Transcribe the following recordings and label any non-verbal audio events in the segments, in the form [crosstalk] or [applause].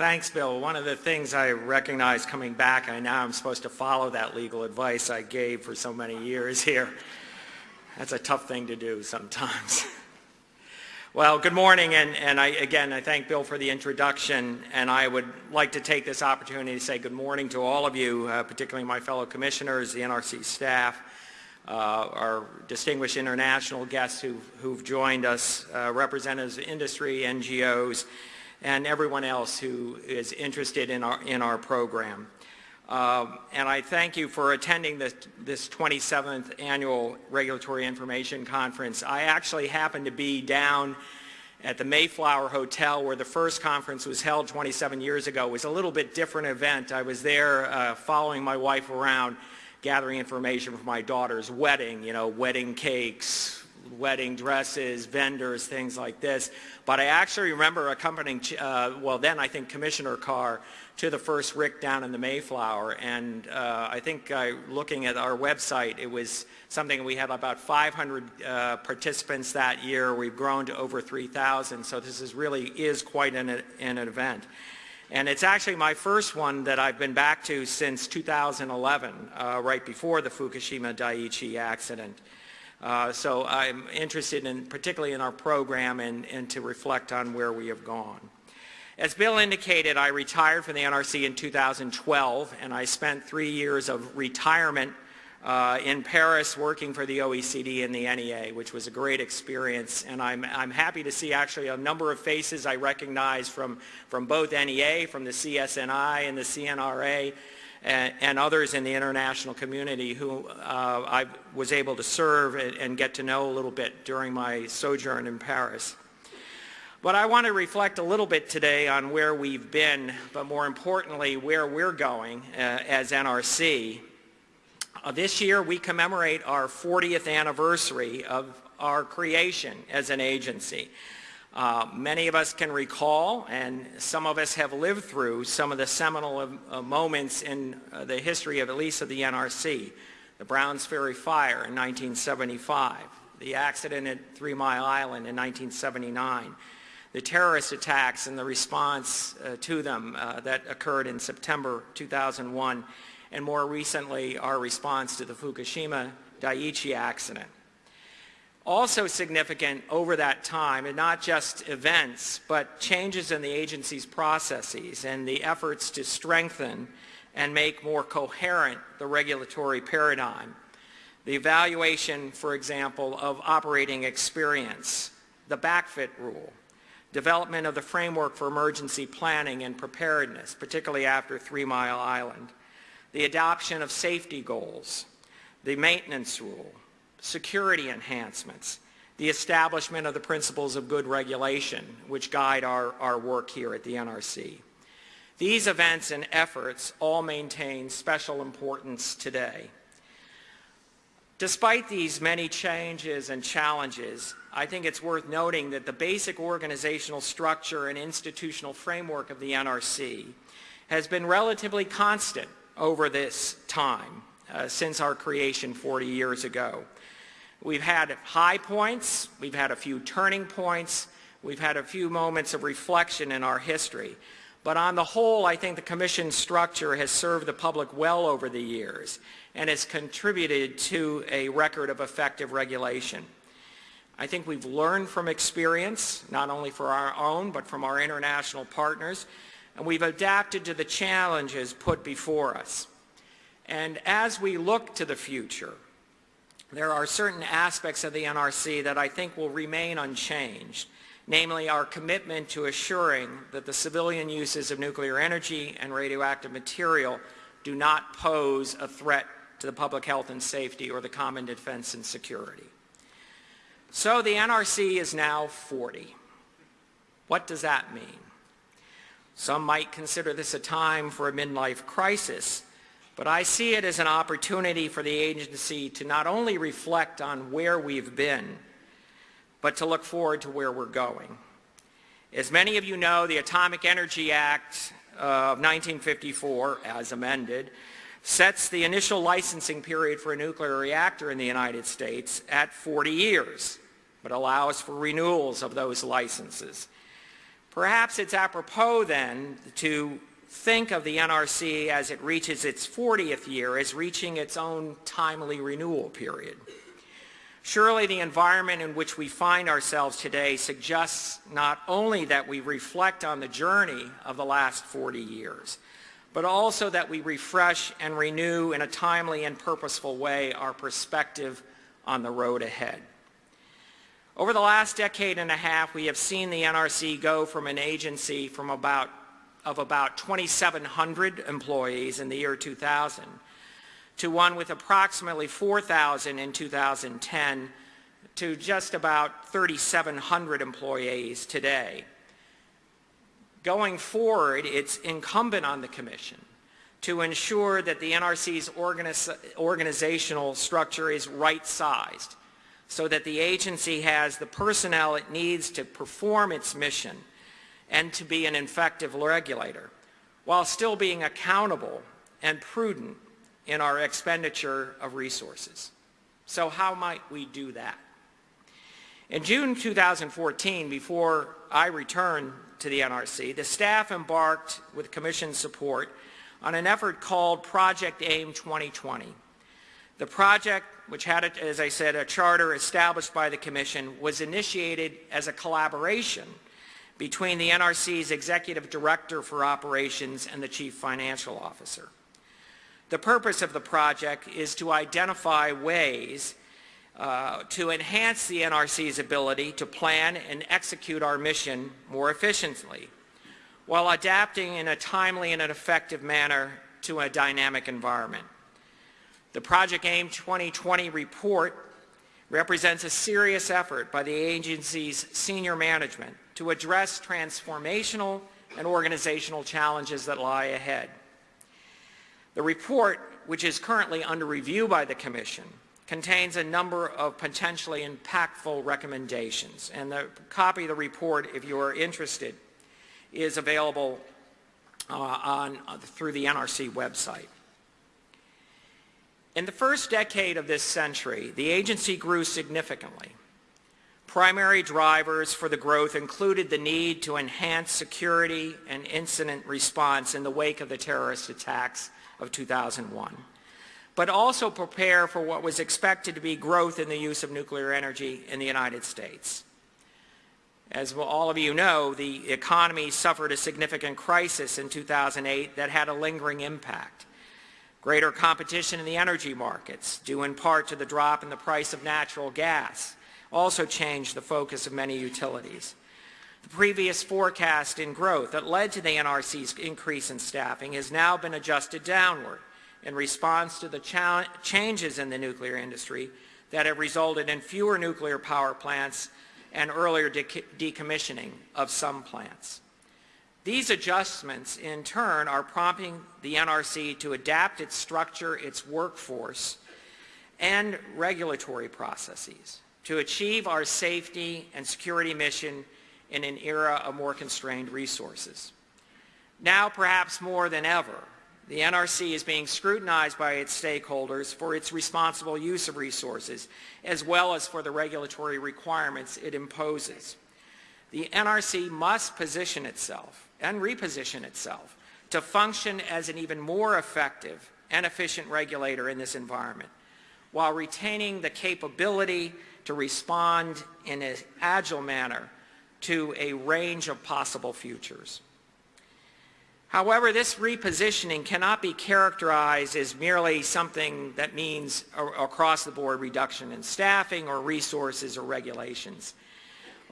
Thanks, Bill. One of the things I recognize coming back, I now I'm supposed to follow that legal advice I gave for so many years here. That's a tough thing to do sometimes. [laughs] well, good morning, and, and I, again, I thank Bill for the introduction, and I would like to take this opportunity to say good morning to all of you, uh, particularly my fellow commissioners, the NRC staff, uh, our distinguished international guests who've, who've joined us, uh, representatives of industry, NGOs, and everyone else who is interested in our, in our program. Um, and I thank you for attending this, this 27th Annual Regulatory Information Conference. I actually happened to be down at the Mayflower Hotel where the first conference was held 27 years ago. It was a little bit different event. I was there uh, following my wife around gathering information for my daughter's wedding, you know, wedding cakes, wedding dresses, vendors, things like this. But I actually remember accompanying, uh, well then I think Commissioner Carr to the first RIC down in the Mayflower. And uh, I think uh, looking at our website, it was something we had about 500 uh, participants that year. We've grown to over 3,000. So this is really is quite an, an event. And it's actually my first one that I've been back to since 2011, uh, right before the Fukushima Daiichi accident. Uh, so I'm interested in particularly in our program and, and to reflect on where we have gone. As Bill indicated, I retired from the NRC in 2012 and I spent three years of retirement uh, in Paris working for the OECD and the NEA, which was a great experience. And I'm, I'm happy to see actually a number of faces I recognize from, from both NEA, from the CSNI and the CNRA, and, and, others in the international community who uh, I was able to serve and, and, get to know a little bit during my sojourn in Paris. But I want to reflect a little bit today on where we've been, but more importantly, where we're going uh, as NRC. Uh, this year we commemorate our 40th anniversary of our creation as an agency. Uh, many of us can recall, and some of us have lived through, some of the seminal uh, moments in uh, the history of at least of the NRC. The Browns Ferry Fire in 1975, the accident at Three Mile Island in 1979, the terrorist attacks and the response uh, to them uh, that occurred in September 2001, and more recently our response to the Fukushima Daiichi accident. Also significant over that time, and not just events, but changes in the agency's processes and the efforts to strengthen and make more coherent the regulatory paradigm. The evaluation, for example, of operating experience, the backfit rule, development of the framework for emergency planning and preparedness, particularly after Three Mile Island, the adoption of safety goals, the maintenance rule, security enhancements, the establishment of the principles of good regulation, which guide our, our work here at the NRC. These events and efforts all maintain special importance today. Despite these many changes and challenges, I think it's worth noting that the basic organizational structure and institutional framework of the NRC has been relatively constant over this time uh, since our creation 40 years ago. We've had high points, we've had a few turning points, we've had a few moments of reflection in our history. But on the whole, I think the Commission structure has served the public well over the years and has contributed to a record of effective regulation. I think we've learned from experience, not only for our own, but from our international partners, and we've adapted to the challenges put before us. And as we look to the future, there are certain aspects of the NRC that I think will remain unchanged, namely our commitment to assuring that the civilian uses of nuclear energy and radioactive material do not pose a threat to the public health and safety or the common defense and security. So the NRC is now 40. What does that mean? Some might consider this a time for a midlife crisis, but I see it as an opportunity for the agency to not only reflect on where we've been, but to look forward to where we're going. As many of you know, the Atomic Energy Act of 1954, as amended, sets the initial licensing period for a nuclear reactor in the United States at 40 years, but allows for renewals of those licenses. Perhaps it's apropos then to think of the NRC as it reaches its 40th year as reaching its own timely renewal period. Surely the environment in which we find ourselves today suggests not only that we reflect on the journey of the last 40 years, but also that we refresh and renew in a timely and purposeful way our perspective on the road ahead. Over the last decade and a half, we have seen the NRC go from an agency from about, of about 2,700 employees in the year 2000 to one with approximately 4,000 in 2010 to just about 3,700 employees today. Going forward, it's incumbent on the Commission to ensure that the NRC's organiz organizational structure is right-sized so that the agency has the personnel it needs to perform its mission and to be an effective regulator, while still being accountable and prudent in our expenditure of resources. So how might we do that? In June 2014, before I returned to the NRC, the staff embarked, with Commission support, on an effort called Project AIM 2020. The project, which had, as I said, a charter established by the Commission, was initiated as a collaboration between the NRC's Executive Director for Operations and the Chief Financial Officer. The purpose of the project is to identify ways uh, to enhance the NRC's ability to plan and execute our mission more efficiently while adapting in a timely and an effective manner to a dynamic environment. The Project AIM 2020 report represents a serious effort by the agency's senior management to address transformational and organizational challenges that lie ahead. The report, which is currently under review by the Commission, contains a number of potentially impactful recommendations. And the copy of the report, if you are interested, is available uh, on, uh, through the NRC website. In the first decade of this century, the agency grew significantly. Primary drivers for the growth included the need to enhance security and incident response in the wake of the terrorist attacks of 2001, but also prepare for what was expected to be growth in the use of nuclear energy in the United States. As all of you know, the economy suffered a significant crisis in 2008 that had a lingering impact. Greater competition in the energy markets, due in part to the drop in the price of natural gas, also changed the focus of many utilities. The previous forecast in growth that led to the NRC's increase in staffing has now been adjusted downward in response to the changes in the nuclear industry that have resulted in fewer nuclear power plants and earlier de decommissioning of some plants. These adjustments, in turn, are prompting the NRC to adapt its structure, its workforce, and regulatory processes to achieve our safety and security mission in an era of more constrained resources. Now, perhaps more than ever, the NRC is being scrutinized by its stakeholders for its responsible use of resources, as well as for the regulatory requirements it imposes. The NRC must position itself and reposition itself to function as an even more effective and efficient regulator in this environment, while retaining the capability to respond in an agile manner to a range of possible futures. However, this repositioning cannot be characterized as merely something that means across-the-board reduction in staffing or resources or regulations.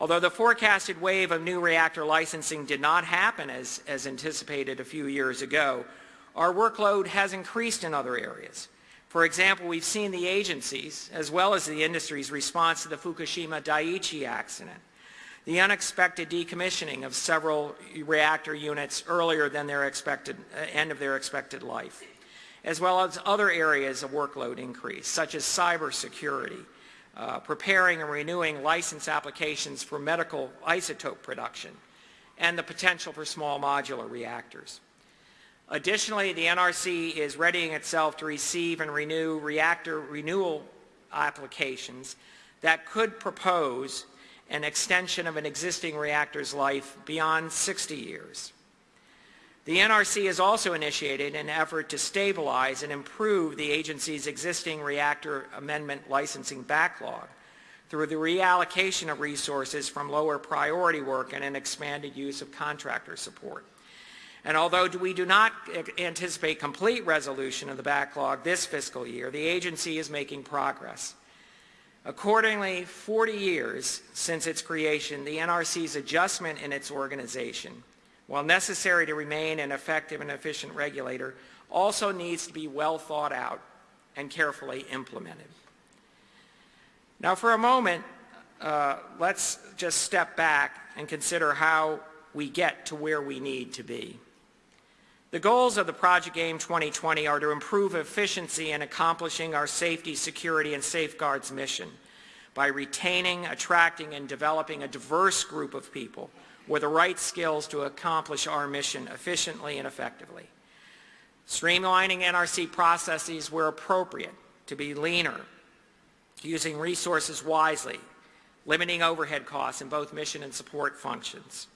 Although the forecasted wave of new reactor licensing did not happen as, as anticipated a few years ago, our workload has increased in other areas. For example, we've seen the agencies, as well as the industry's response to the Fukushima Daiichi accident, the unexpected decommissioning of several reactor units earlier than their expected uh, end of their expected life, as well as other areas of workload increase, such as cybersecurity, uh, preparing and renewing license applications for medical isotope production, and the potential for small modular reactors. Additionally, the NRC is readying itself to receive and renew reactor renewal applications that could propose an extension of an existing reactor's life beyond 60 years. The NRC has also initiated an effort to stabilize and improve the agency's existing reactor amendment licensing backlog through the reallocation of resources from lower priority work and an expanded use of contractor support. And although we do not anticipate complete resolution of the backlog this fiscal year, the agency is making progress. Accordingly, 40 years since its creation, the NRC's adjustment in its organization while necessary to remain an effective and efficient regulator, also needs to be well thought out and carefully implemented. Now for a moment, uh, let's just step back and consider how we get to where we need to be. The goals of the Project AIM 2020 are to improve efficiency in accomplishing our safety, security, and safeguards mission by retaining, attracting, and developing a diverse group of people with the right skills to accomplish our mission efficiently and effectively. Streamlining NRC processes where appropriate to be leaner, using resources wisely, limiting overhead costs in both mission and support functions,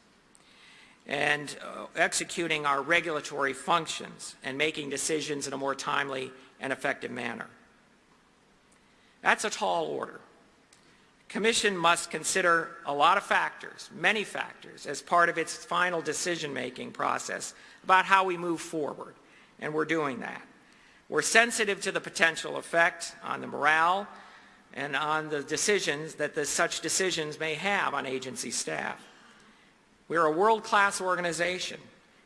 and uh, executing our regulatory functions and making decisions in a more timely and effective manner. That's a tall order. Commission must consider a lot of factors, many factors, as part of its final decision-making process about how we move forward, and we're doing that. We're sensitive to the potential effect on the morale and on the decisions that the, such decisions may have on agency staff. We're a world-class organization.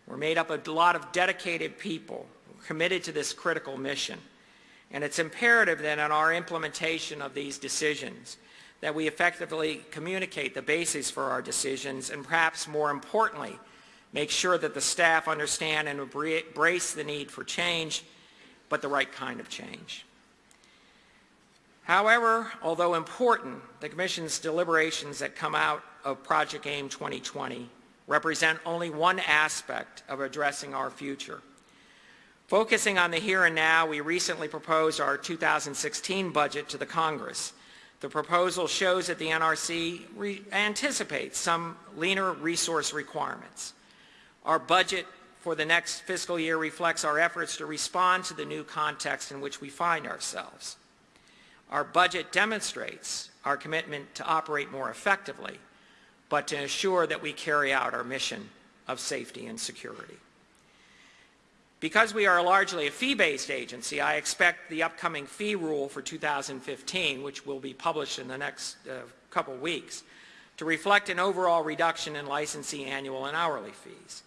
We're made up of a lot of dedicated people committed to this critical mission. And it's imperative that in our implementation of these decisions, that we effectively communicate the basis for our decisions and perhaps more importantly, make sure that the staff understand and embrace the need for change, but the right kind of change. However, although important, the Commission's deliberations that come out of Project AIM 2020 represent only one aspect of addressing our future. Focusing on the here and now, we recently proposed our 2016 budget to the Congress the proposal shows that the NRC anticipates some leaner resource requirements. Our budget for the next fiscal year reflects our efforts to respond to the new context in which we find ourselves. Our budget demonstrates our commitment to operate more effectively, but to ensure that we carry out our mission of safety and security. Because we are largely a fee-based agency, I expect the upcoming fee rule for 2015, which will be published in the next uh, couple weeks, to reflect an overall reduction in licensee annual and hourly fees.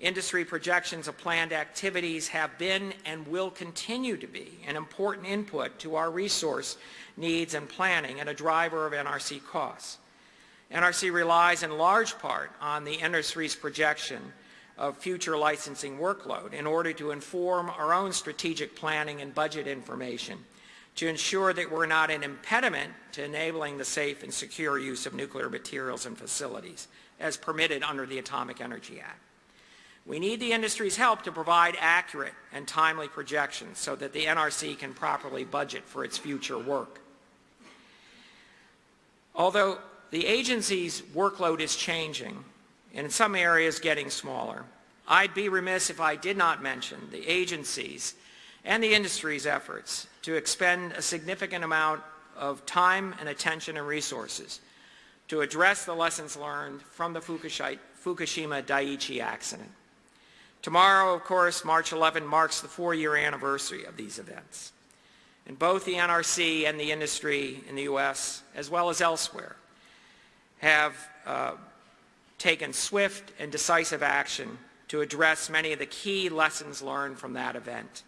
Industry projections of planned activities have been and will continue to be an important input to our resource needs and planning and a driver of NRC costs. NRC relies in large part on the industry's projection of future licensing workload in order to inform our own strategic planning and budget information to ensure that we're not an impediment to enabling the safe and secure use of nuclear materials and facilities as permitted under the Atomic Energy Act. We need the industry's help to provide accurate and timely projections so that the NRC can properly budget for its future work. Although the agency's workload is changing, and in some areas getting smaller. I'd be remiss if I did not mention the agencies and the industry's efforts to expend a significant amount of time and attention and resources to address the lessons learned from the Fukushima Daiichi accident. Tomorrow, of course, March 11 marks the four-year anniversary of these events. And both the NRC and the industry in the U.S., as well as elsewhere, have uh, taken swift and decisive action to address many of the key lessons learned from that event.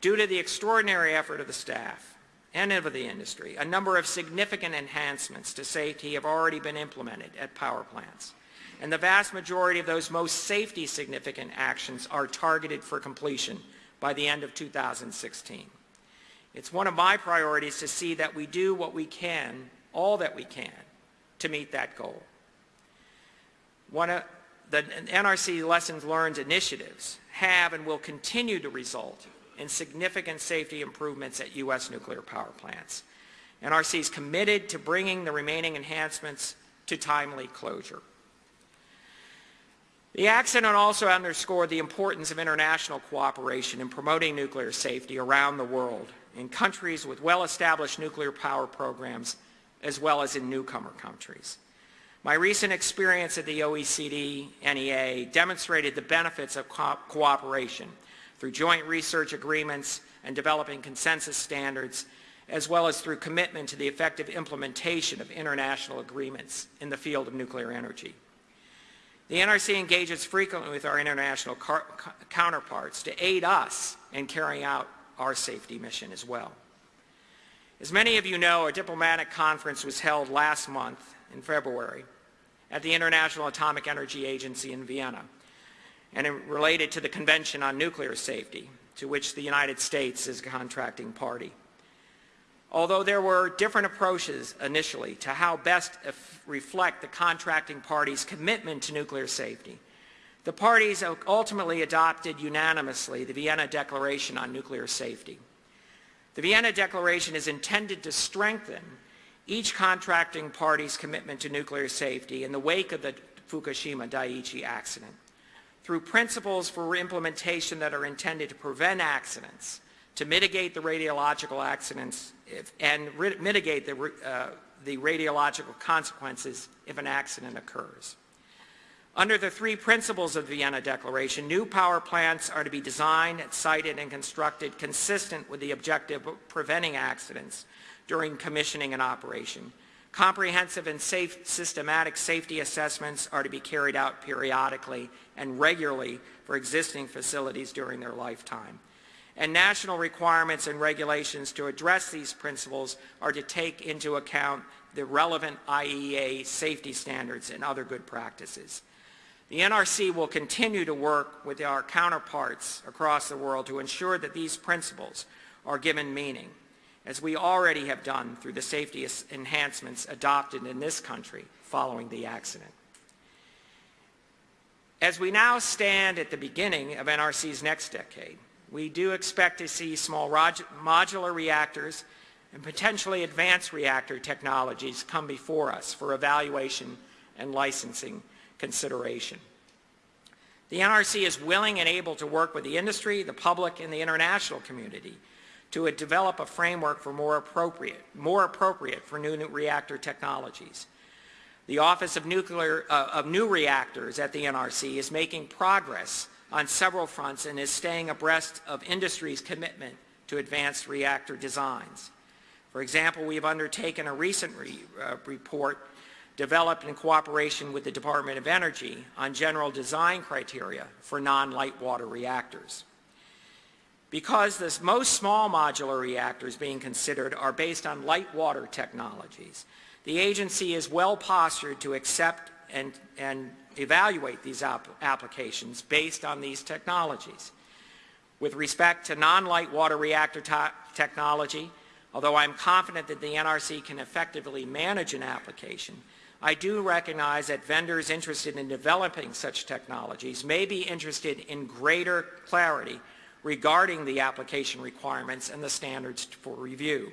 Due to the extraordinary effort of the staff and of the industry, a number of significant enhancements to safety have already been implemented at power plants. And the vast majority of those most safety significant actions are targeted for completion by the end of 2016. It's one of my priorities to see that we do what we can, all that we can, to meet that goal. One of the NRC Lessons Learned initiatives have and will continue to result in significant safety improvements at U.S. nuclear power plants. NRC is committed to bringing the remaining enhancements to timely closure. The accident also underscored the importance of international cooperation in promoting nuclear safety around the world in countries with well-established nuclear power programs as well as in newcomer countries. My recent experience at the OECD NEA demonstrated the benefits of co cooperation through joint research agreements and developing consensus standards, as well as through commitment to the effective implementation of international agreements in the field of nuclear energy. The NRC engages frequently with our international counterparts to aid us in carrying out our safety mission as well. As many of you know, a diplomatic conference was held last month in February at the International Atomic Energy Agency in Vienna and it related to the Convention on Nuclear Safety, to which the United States is a contracting party. Although there were different approaches initially to how best reflect the contracting party's commitment to nuclear safety, the parties ultimately adopted unanimously the Vienna Declaration on Nuclear Safety. The Vienna Declaration is intended to strengthen each contracting party's commitment to nuclear safety in the wake of the Fukushima Daiichi accident through principles for implementation that are intended to prevent accidents, to mitigate the radiological accidents if, and mitigate the, uh, the radiological consequences if an accident occurs. Under the three principles of the Vienna Declaration, new power plants are to be designed, sited, and constructed consistent with the objective of preventing accidents during commissioning and operation. Comprehensive and safe, systematic safety assessments are to be carried out periodically and regularly for existing facilities during their lifetime. And national requirements and regulations to address these principles are to take into account the relevant IAEA safety standards and other good practices. The NRC will continue to work with our counterparts across the world to ensure that these principles are given meaning, as we already have done through the safety enhancements adopted in this country following the accident. As we now stand at the beginning of NRC's next decade, we do expect to see small modular reactors and potentially advanced reactor technologies come before us for evaluation and licensing consideration. The NRC is willing and able to work with the industry, the public, and the international community to develop a framework for more appropriate, more appropriate for new, reactor technologies. The Office of, Nuclear, uh, of New Reactors at the NRC is making progress on several fronts and is staying abreast of industry's commitment to advanced reactor designs. For example, we have undertaken a recent re, uh, report developed in cooperation with the Department of Energy on general design criteria for non-light water reactors. Because the most small modular reactors being considered are based on light water technologies, the agency is well postured to accept and, and evaluate these applications based on these technologies. With respect to non-light water reactor technology, although I'm confident that the NRC can effectively manage an application, I do recognize that vendors interested in developing such technologies may be interested in greater clarity regarding the application requirements and the standards for review.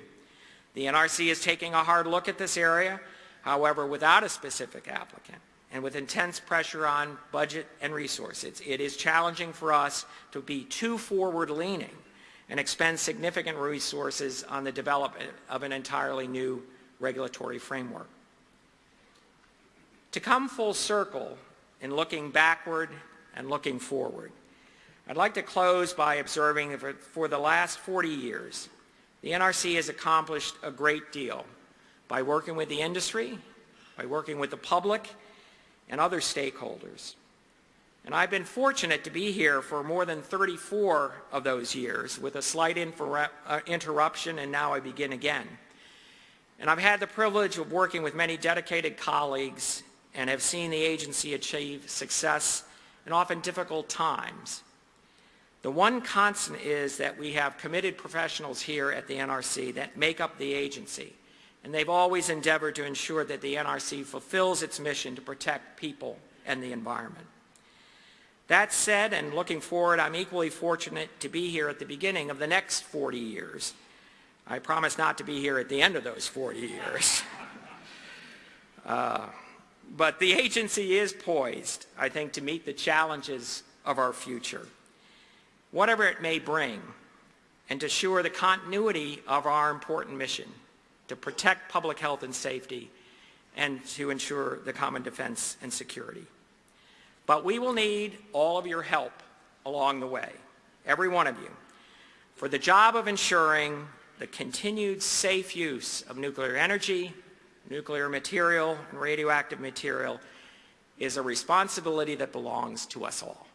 The NRC is taking a hard look at this area, however, without a specific applicant and with intense pressure on budget and resources. It is challenging for us to be too forward-leaning and expend significant resources on the development of an entirely new regulatory framework. To come full circle in looking backward and looking forward, I'd like to close by observing that for the last 40 years, the NRC has accomplished a great deal by working with the industry, by working with the public, and other stakeholders. And I've been fortunate to be here for more than 34 of those years with a slight uh, interruption and now I begin again. And I've had the privilege of working with many dedicated colleagues and have seen the agency achieve success in often difficult times. The one constant is that we have committed professionals here at the NRC that make up the agency, and they've always endeavored to ensure that the NRC fulfills its mission to protect people and the environment. That said, and looking forward, I'm equally fortunate to be here at the beginning of the next 40 years I promise not to be here at the end of those 40 years. [laughs] Uh, but the agency is poised, I think, to meet the challenges of our future, whatever it may bring, and to assure the continuity of our important mission to protect public health and safety and to ensure the common defense and security. But we will need all of your help along the way, every one of you, for the job of ensuring the continued safe use of nuclear energy, nuclear material, and radioactive material is a responsibility that belongs to us all.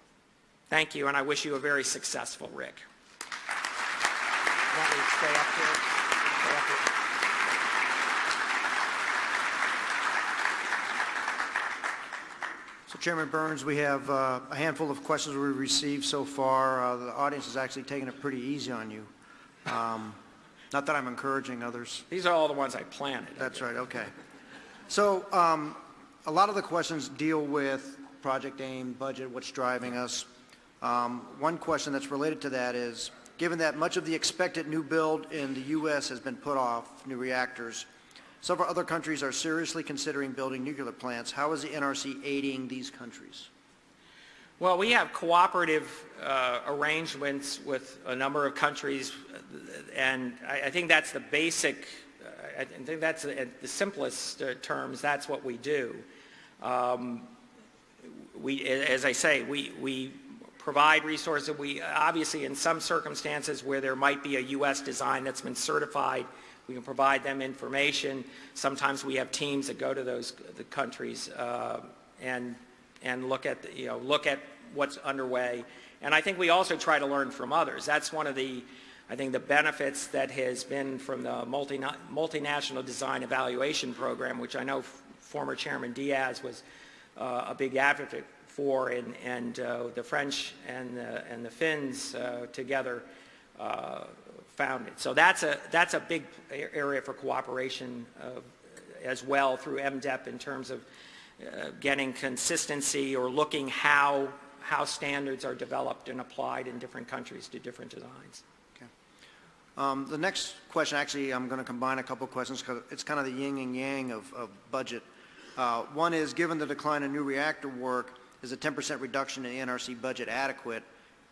Thank you, and I wish you a very successful RIC. Want me to stay up here? Stay up here? So Chairman Burns, we have uh, a handful of questions we've received so far. Uh, The audience has actually taken it pretty easy on you. Um, Not that I'm encouraging others. These are all the ones I planted. That's right, okay. So um, a lot of the questions deal with Project AIM, budget, what's driving us. Um, One question that's related to that is, given that much of the expected new build in the U.S. has been put off, new reactors, several other countries are seriously considering building nuclear plants. How is the NRC aiding these countries? Well, we have cooperative uh, arrangements with a number of countries, and I, I think that's the basic, I think that's the, the simplest uh, terms, that's what we do. Um, we, as I say, we, we provide resources. We obviously, in some circumstances where there might be a U.S. design that's been certified, we can provide them information. Sometimes we have teams that go to those the countries uh, and and look at the, you know look at what's underway. And I think we also try to learn from others. That's one of the I think the benefits that has been from the multi, multinational design evaluation program, which I know former Chairman Diaz was uh, a big advocate for, and, and uh, the French and the, and the Finns uh, together uh, founded. So that's a, that's a big area for cooperation as well through MDEP in terms of uh, getting consistency or looking how, how standards are developed and applied in different countries to different designs. Okay. Um, The next question, actually, I'm going to combine a couple questions because it's kind of the yin and yang of, of budget. Uh, One is, given the decline in new reactor work, is a 10% reduction in the NRC budget adequate?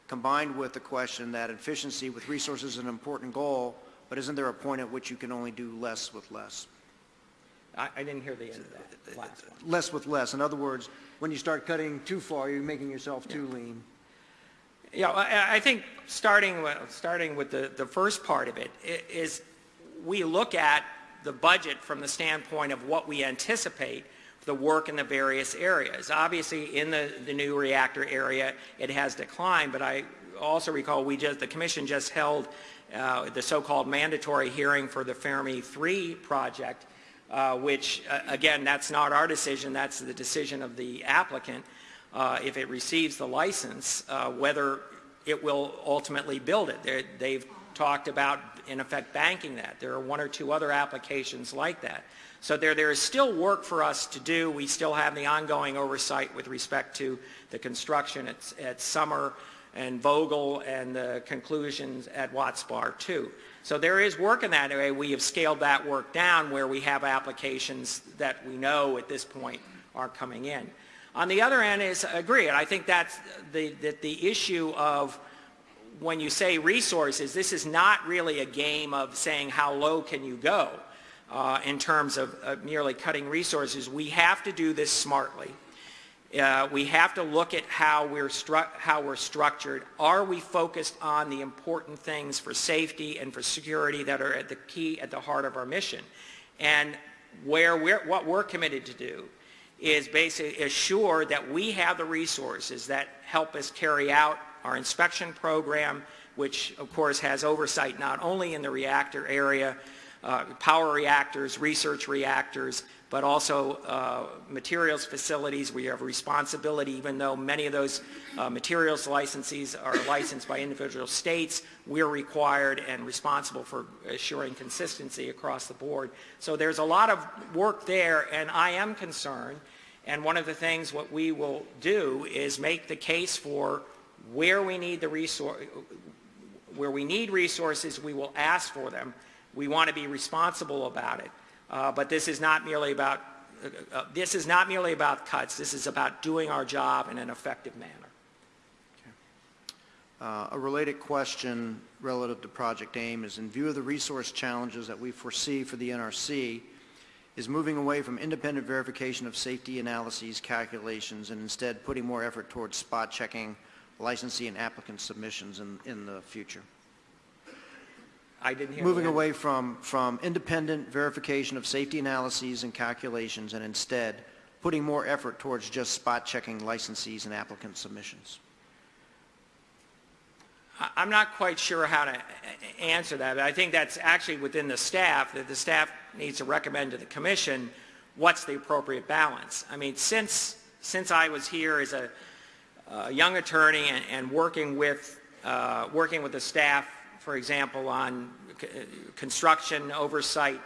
Combined with the question that efficiency with resources is an important goal, but isn't there a point at which you can only do less with less? I, I didn't hear the end of that last one. Less with less. In other words, when you start cutting too far, you're making yourself too lean. Yeah, I, I think starting with, starting with the, the first part of it is we look at the budget from the standpoint of what we anticipate the work in the various areas. Obviously, in the, the new reactor area, it has declined, but I also recall we just, the commission just held uh, the so-called mandatory hearing for the Fermi 3 project, uh, which, uh, again, that's not our decision, that's the decision of the applicant. Uh, if it receives the license, uh, whether it will ultimately build it. They're, they've talked about, in effect, banking that. There are one or two other applications like that. So there, there is still work for us to do. We still have the ongoing oversight with respect to the construction at, at Summer and Vogtle and the conclusions at Watts Bar 2. So there is work in that area. We have scaled that work down where we have applications that we know at this point are coming in. On the other end is agree, and I think that's the, that the issue of when you say resources, this is not really a game of saying how low can you go uh, in terms of uh, merely cutting resources. We have to do this smartly. Uh, we have to look at how we're, how we're structured. Are we focused on the important things for safety and for security that are at the key, at the heart of our mission? And where we're, what we're committed to do is basically assure that we have the resources that help us carry out our inspection program, which of course has oversight not only in the reactor area, uh, power reactors, research reactors, but also uh, materials facilities. We have responsibility, even though many of those uh, materials licensees are licensed by individual states, we're required and responsible for assuring consistency across the board. So there's a lot of work there, and I am concerned, and one of the things what we will do is make the case for where we need the resource, where we need resources, we will ask for them, We want to be responsible about it. Uh, But this is not merely about, uh, uh, this is not merely about cuts. This is about doing our job in an effective manner. Uh, A related question relative to Project AIM is, in view of the resource challenges that we foresee for the NRC, is moving away from independent verification of safety analyses, calculations, and instead putting more effort towards spot checking licensee and applicant submissions in, in the future. I didn't hear. Moving away from, from independent verification of safety analyses and calculations, and instead putting more effort towards just spot checking licensees and applicant submissions. I- I'm not quite sure how to answer that, but I think that's actually within the staff, that the staff needs to recommend to the commission what's the appropriate balance. I mean, since, since I was here as a, a young attorney and, and working with, uh, working with the staff, for example, on uh, construction oversight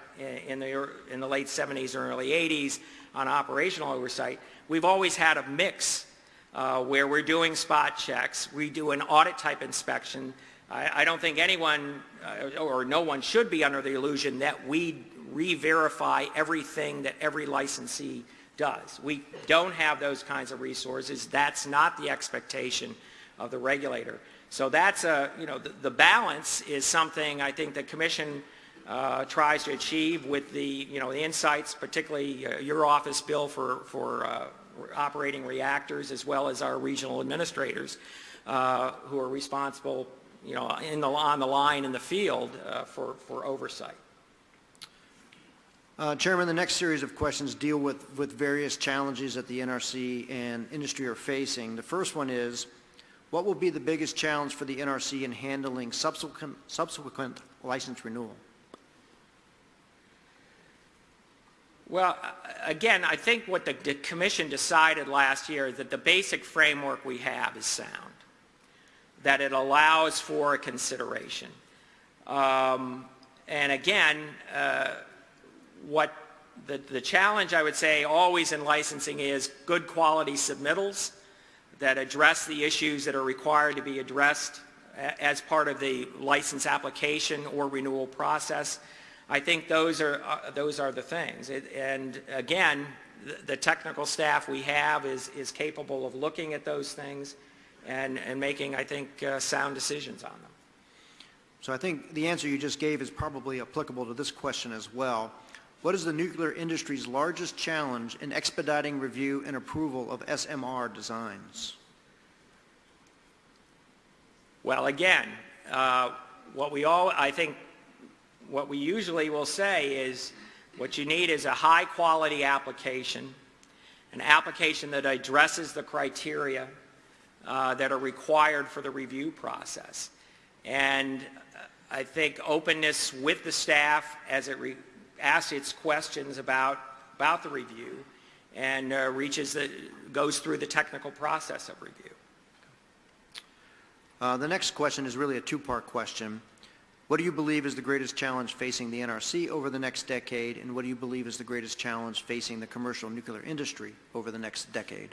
in the, in the late 70s or early 80s, on operational oversight, we've always had a mix uh, where we're doing spot checks, we do an audit type inspection. I, I don't think anyone uh, or no one should be under the illusion that we re-verify everything that every licensee does. We don't have those kinds of resources. That's not the expectation of the regulator. So that's a, you know, the, the balance is something I think the commission uh, tries to achieve with the, you know, the insights, particularly uh, your office bill for, for uh, operating reactors, as well as our regional administrators uh, who are responsible, you know, in the, on the line in the field uh, for, for oversight. Uh, Chairman, the next series of questions deal with, with various challenges that the NRC and industry are facing. The first one is, what will be the biggest challenge for the NRC in handling subsequent, subsequent license renewal? Well, again, I think what the, the commission decided last year is that the basic framework we have is sound, that it allows for a consideration. Um, and again, uh, what the, the challenge I would say always in licensing is good quality submittals that address the issues that are required to be addressed as part of the license application or renewal process. I think those are, uh, those are the things. It- And again, the- the technical staff we have is, is capable of looking at those things and, and making, I think, uh, sound decisions on them. So I think the answer you just gave is probably applicable to this question as well. What is the nuclear industry's largest challenge in expediting review and approval of SMR designs? Well, again, uh, what we all, I think, what we usually will say is what you need is a high-quality application, an application that addresses the criteria uh, that are required for the review process. And uh, I think openness with the staff as it re- asks its questions about, about the review and uh, reaches the, goes through the technical process of review. Uh, The next question is really a two-part question. What do you believe is the greatest challenge facing the NRC over the next decade, and what do you believe is the greatest challenge facing the commercial nuclear industry over the next decade?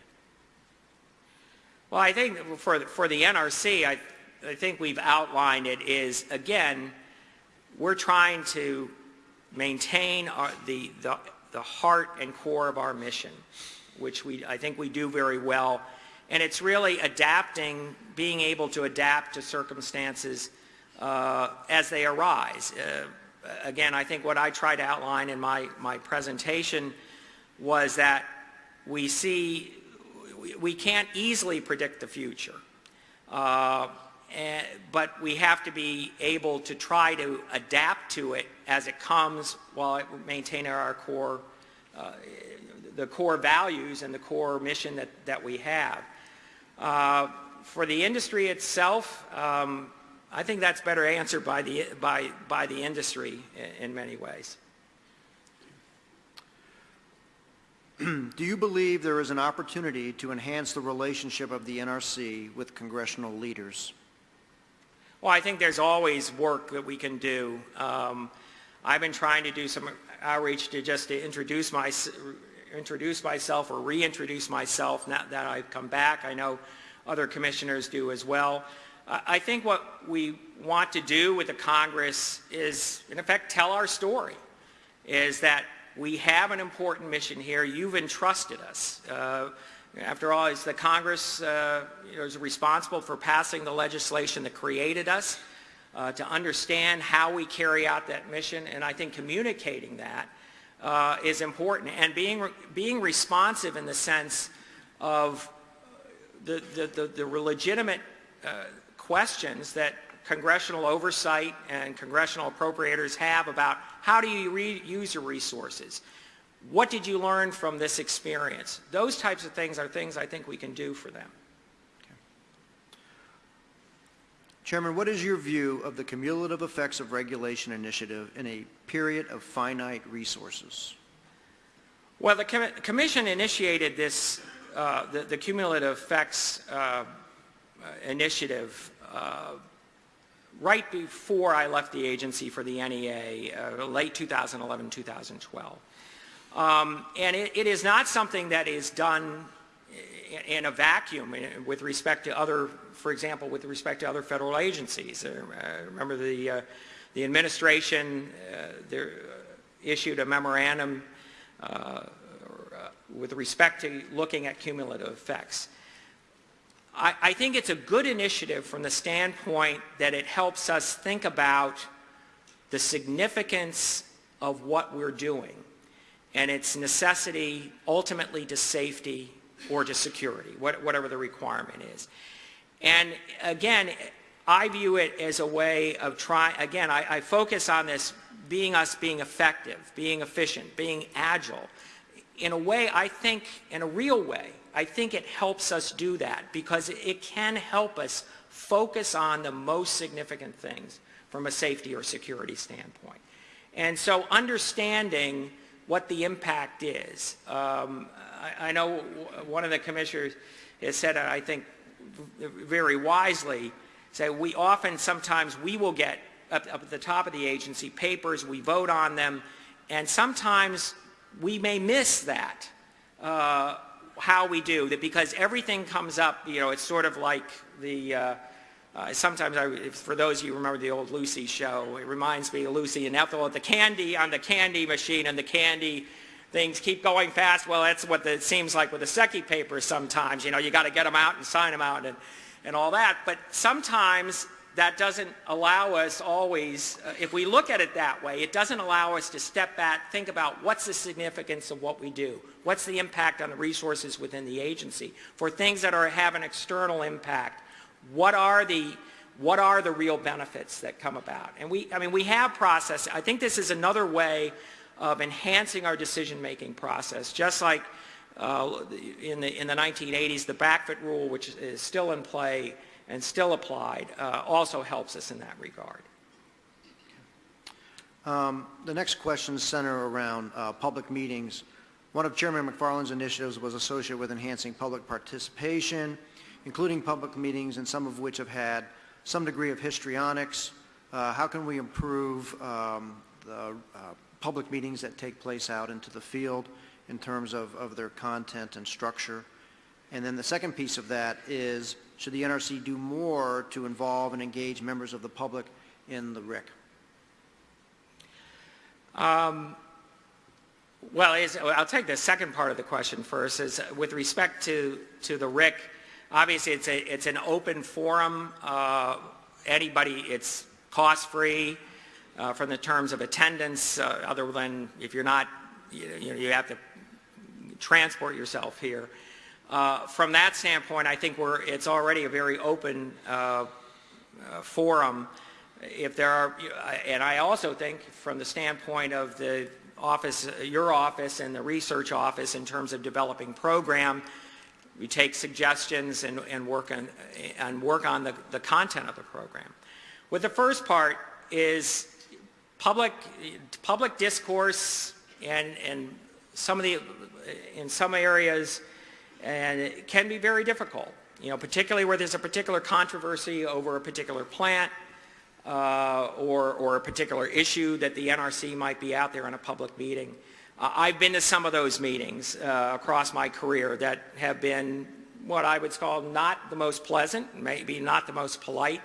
Well, I think for, for the NRC, I, I think we've outlined it is, again, we're trying to maintain our, the, the, the heart and core of our mission, which we, I think we do very well. And it's really adapting, being able to adapt to circumstances uh, as they arise. Uh, again, I think what I tried to outline in my, my presentation was that we see, we- can't easily predict the future. Uh, and- But we have to be able to try to adapt to it as it comes while maintaining our core, uh, the core values and the core mission that, that we have. Uh, For the industry itself, um, I think that's better answered by the, by, by the industry in, in many ways. [clears throat] Do you believe there is an opportunity to enhance the relationship of the NRC with congressional leaders? Well, I think there's always work that we can do. Um, I've been trying to do some outreach to just to introduce my, introduce myself or reintroduce myself now that I've come back. I know other commissioners do as well. I think what we want to do with the Congress is, in effect, tell our story, is that we have an important mission here. You've entrusted us. Uh, after all, it's the Congress uh, is responsible for passing the legislation that created us, uh, to understand how we carry out that mission, and I think communicating that uh, is important. And being, re being responsive in the sense of the, the, the, the legitimate uh, questions that congressional oversight and congressional appropriators have about how do you use your resources. What did you learn from this experience? Those types of things are things I think we can do for them. Chairman, what is your view of the cumulative effects of regulation initiative in a period of finite resources? Well, the com Commission initiated this, uh, the, the, cumulative effects uh, initiative uh, right before I left the agency for the NEA, uh, late 2011, 2012. Um, and it, it is not something that is done in a vacuum with respect to other, for example, with respect to other federal agencies. Uh, remember the, uh, the administration uh, uh, issued a memorandum uh, with respect to looking at cumulative effects. I, I think it's a good initiative from the standpoint that it helps us think about the significance of what we're doing and its necessity ultimately to safety or to security, whatever the requirement is. And again, I view it as a way of trying, again, I, I, focus on this being us being effective, being efficient, being agile. In a way, I think, in a real way, I think it helps us do that because it can help us focus on the most significant things from a safety or security standpoint. And so understanding what the impact is. Um, I, I, know one of the commissioners has said, I think very wisely, say we often sometimes we will get up, up at the top of the agency papers, we vote on them, and sometimes we may miss that. Uh, how we do that because everything comes up, you know, it's sort of like the, uh, uh, sometimes I, for those of you who remember the old Lucy show, it reminds me of Lucy and Ethel at the candy, on the candy machine and the candy things keep going fast. Well, that's what the, it seems like with the SECY papers sometimes, you know, you got to get them out and sign them out and, and all that. But sometimes that doesn't allow us always, uh, if we look at it that way, it doesn't allow us to step back, think about what's the significance of what we do, what's the impact on the resources within the agency. For things that are, have an external impact, what are the what are the real benefits that come about? And we, I mean, we have process. I think this is another way of enhancing our decision-making process, just like uh, in, the, in the 1980s, the Backfit rule, which is still in play, and still applied uh, also helps us in that regard. Um, the next questions center around uh, public meetings. One of Chairman Macfarlane's initiatives was associated with enhancing public participation, including public meetings, and some of which have had some degree of histrionics. Uh, how can we improve um, the uh, public meetings that take place out into the field in terms of, of their content and structure? And then the second piece of that is should the NRC do more to involve and engage members of the public in the RIC? Um, well, I'll take the second part of the question first. Is with respect to to the RIC, obviously it's a it's an open forum. Uh, anybody, it's cost free uh, from the terms of attendance. Uh, other than if you're not, you, you, know, you have to transport yourself here. Uh, from that standpoint, I think we're, it's already a very open uh, uh, forum. If there are, and I also think from the standpoint of the office, your office and the research office in terms of developing program, we take suggestions and, and work on, and work on the, the content of the program. With the first part is public, public discourse and, and some of the, in some areas, and it can be very difficult, you know, particularly where there's a particular controversy over a particular plant uh, or, or a particular issue that the NRC might be out there in a public meeting. I've been to some of those meetings uh, across my career that have been what I would call not the most pleasant, maybe not the most polite.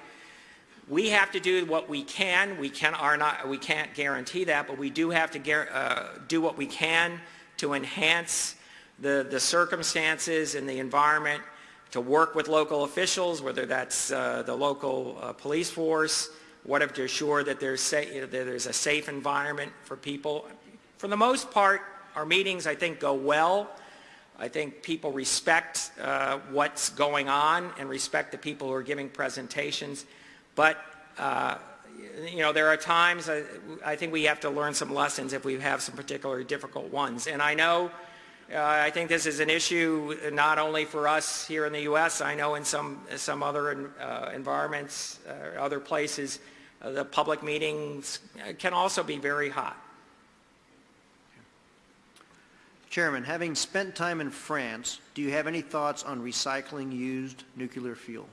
We have to do what we can. We, can, are not, we can't guarantee that, but we do have to uh, do what we can to enhance the, the circumstances and the environment, to work with local officials, whether that's uh, the local uh, police force, whatever, to assure that there's, that there's a safe environment for people. For the most part, our meetings, I think, go well. I think people respect uh, what's going on and respect the people who are giving presentations. But, uh, you know, there are times I, I think we have to learn some lessons if we have some particularly difficult ones. And I know, uh, I think this is an issue not only for us here in the U.S., I know in some, some other uh, environments, uh, other places, uh, the public meetings can also be very hot. Chairman, having spent time in France, do you have any thoughts on recycling used nuclear fuel?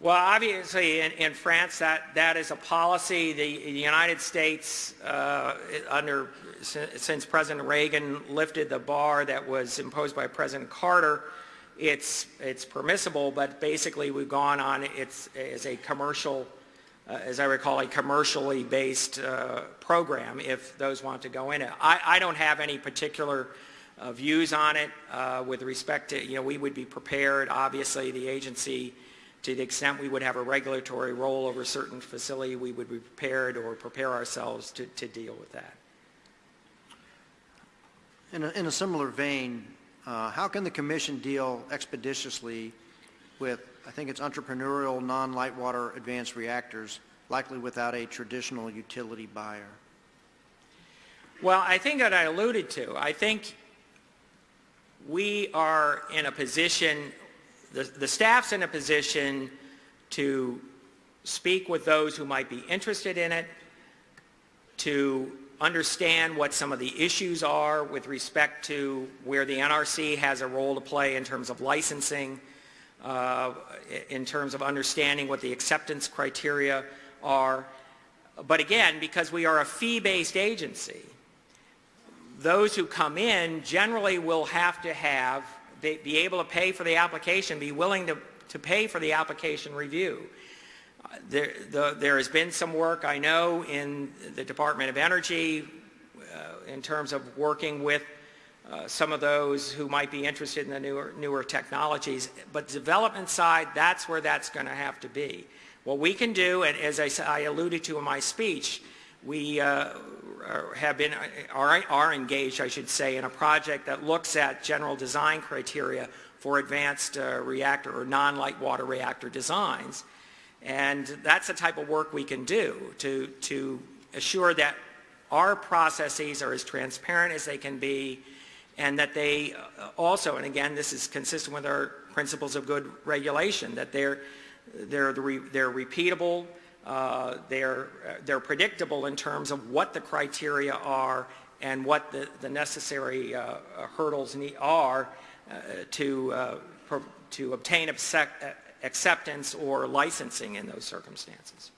Well, obviously, in, in France, that, that is a policy. The, the United States, uh, under since President Reagan lifted the bar that was imposed by President Carter, it's it's permissible. But basically, we've gone on it's as a commercial, as I recall, a commercially based uh, program. If those want to go in it, I, I don't have any particular. Uh, views on it uh, with respect to, you know, we would be prepared. Obviously, the agency to the extent we would have a regulatory role over a certain facility, we would be prepared or prepare ourselves to, to deal with that. In a, in a similar vein, uh, how can the commission deal expeditiously with, I think it's entrepreneurial non-light water advanced reactors, likely without a traditional utility buyer? Well, I think that I alluded to. I think we are in a position, the, the staff's in a position to speak with those who might be interested in it, to understand what some of the issues are with respect to where the NRC has a role to play in terms of licensing, uh, in terms of understanding what the acceptance criteria are. But again, because we are a fee-based agency, those who come in generally will have to have, be, be able to pay for the application, be willing to, to pay for the application review. There, the, there has been some work, I know, in the Department of Energy uh, in terms of working with uh, some of those who might be interested in the newer, newer technologies. But development side, that's where that's going to have to be. What we can do, and as I, I alluded to in my speech, we uh, have been, are, are engaged, I should say, in a project that looks at general design criteria for advanced uh, reactor or non-light water reactor designs. And that's the type of work we can do to, to assure that our processes are as transparent as they can be and that they uh, also, and again, this is consistent with our principles of good regulation, that they're, they're, the re, they're repeatable, uh, they're, they're predictable in terms of what the criteria are and what the, the necessary uh, hurdles are uh, to, uh, to obtain acceptance or licensing in those circumstances.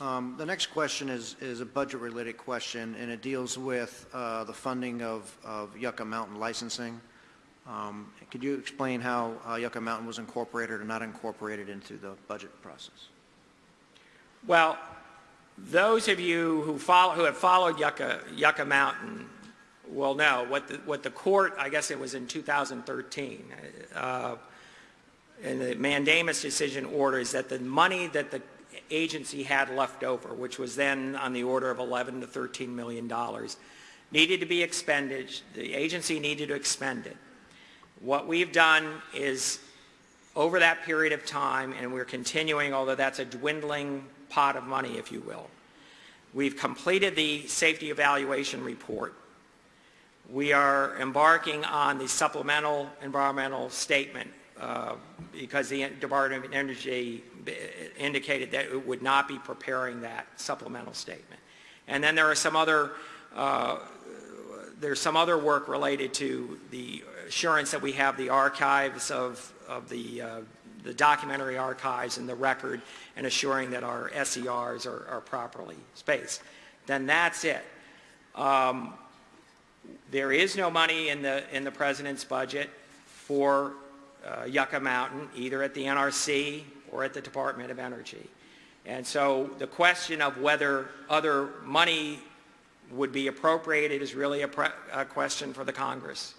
Um, the next question is, is a budget-related question, and it deals with uh, the funding of, of Yucca Mountain licensing. Um, could you explain how uh, Yucca Mountain was incorporated or not incorporated into the budget process? Well, those of you who, follow, who have followed Yucca, Yucca Mountain will know what the, what the court, I guess it was in 2013, uh, and the mandamus decision orders that the money that the agency had left over, which was then on the order of 11 to 13 million dollars, needed to be expended. The agency needed to expend it. What we've done is, over that period of time, and we're continuing, although that's a dwindling pot of money, if you will, we've completed the safety evaluation report. We are embarking on the supplemental environmental statement uh, because the Department of Energy indicated that it would not be preparing that supplemental statement. And then there are some other uh, there's some other work related to the assurance that we have the archives of, of the, uh, the documentary archives and the record and assuring that our SERs are, are properly spaced. Then that's it. Um, There is no money in the, in the president's budget for uh, Yucca Mountain, either at the NRC or at the Department of Energy. And so the question of whether other money would be appropriated is really a, pre- a question for the Congress.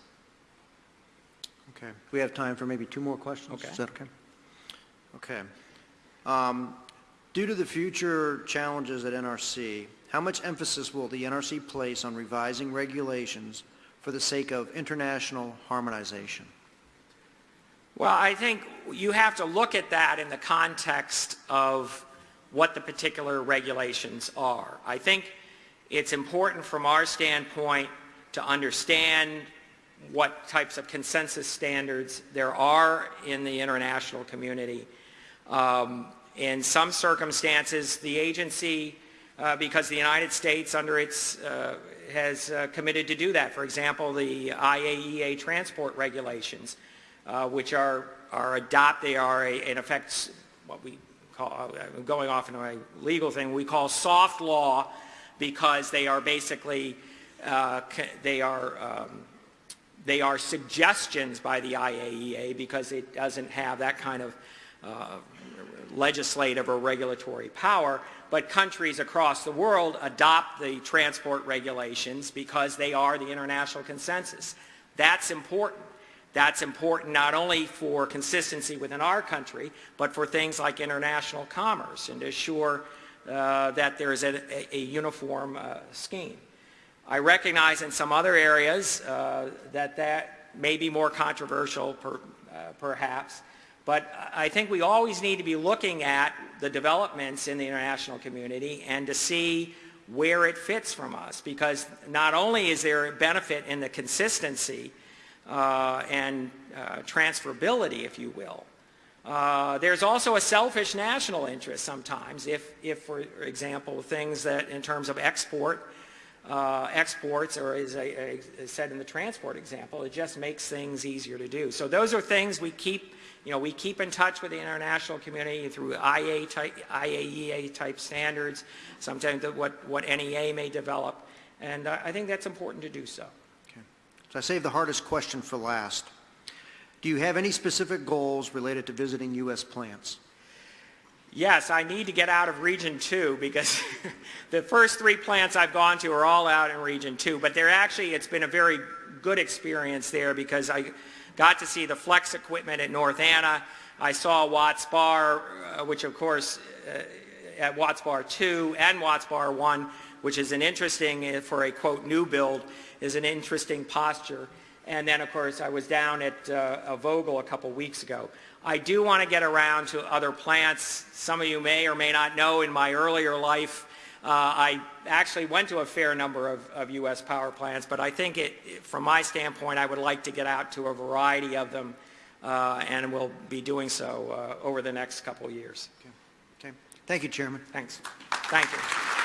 Okay. We have time for maybe two more questions? Okay. Is that okay? Okay. Um, Due to the future challenges at NRC, how much emphasis will the NRC place on revising regulations for the sake of international harmonization? Well, I think you have to look at that in the context of what the particular regulations are. I think it's important from our standpoint to understand what types of consensus standards there are in the international community. Um, in some circumstances, the agency, uh, because the United States under its, uh, has uh, committed to do that. For example, the IAEA transport regulations, uh, which are, are adopt, they are a, in effect what we call, uh, going off into a legal thing, we call soft law because they are basically, uh, they are, um, they are suggestions by the IAEA because it doesn't have that kind of uh, legislative or regulatory power, but countries across the world adopt the transport regulations because they are the international consensus. That's important. That's important not only for consistency within our country, but for things like international commerce and to assure uh, that there is a, a- uniform uh, scheme. I recognize in some other areas uh, that that may be more controversial per, uh, perhaps, but I think we always need to be looking at the developments in the international community and to see where it fits from us because not only is there a benefit in the consistency uh, and uh, transferability, if you will, uh, there's also a selfish national interest sometimes if, if, for example, things that in terms of export, uh, exports, or as I, I said in the transport example, it just makes things easier to do. So those are things we keep, you know, we keep in touch with the international community through IA type, IAEA type standards, sometimes what, what NEA may develop, and I I think that's important to do so. So I saved the hardest question for last. Do you have any specific goals related to visiting U.S. plants? Yes, I need to get out of Region 2 because [laughs] the first three plants I've gone to are all out in Region 2. But they're actually, it's been a very good experience there because I got to see the flex equipment at North Anna. I saw Watts Bar, uh, which of course uh, at Watts Bar 2 and Watts Bar 1, which is an interesting, uh, for a quote, new build, is an interesting posture. And then, of course, I was down at uh, a Vogtle a couple weeks ago. I do want to get around to other plants. Some of you may or may not know in my earlier life, uh, I actually went to a fair number of, of U.S. power plants, but I think it, from my standpoint, I would like to get out to a variety of them, uh, and will be doing so uh, over the next couple of years. Okay. Thank you, Chairman. Thanks. Thank you.